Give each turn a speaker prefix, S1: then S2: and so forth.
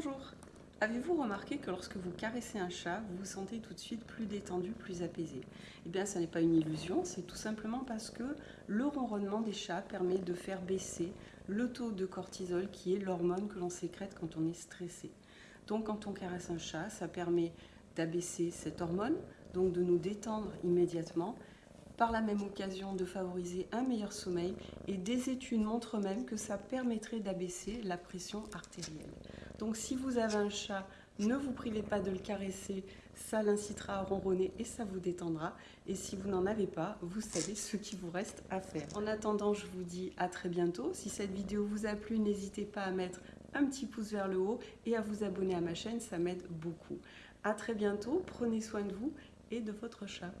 S1: Bonjour Avez-vous remarqué que lorsque vous caressez un chat, vous vous sentez tout de suite plus détendu, plus apaisé? Eh bien, ce n'est pas une illusion, c'est tout simplement parce que le ronronnement des chats permet de faire baisser le taux de cortisol qui est l'hormone que l'on sécrète quand on est stressé. Donc, quand on caresse un chat, ça permet d'abaisser cette hormone, donc de nous détendre immédiatement par la même occasion de favoriser un meilleur sommeil et des études montrent même que ça permettrait d'abaisser la pression artérielle. Donc si vous avez un chat, ne vous privez pas de le caresser, ça l'incitera à ronronner et ça vous détendra. Et si vous n'en avez pas, vous savez ce qu'il vous reste à faire. En attendant, je vous dis à très bientôt. Si cette vidéo vous a plu, n'hésitez pas à mettre un petit pouce vers le haut et à vous abonner à ma chaîne, ça m'aide beaucoup. À très bientôt, prenez soin de vous et de votre chat.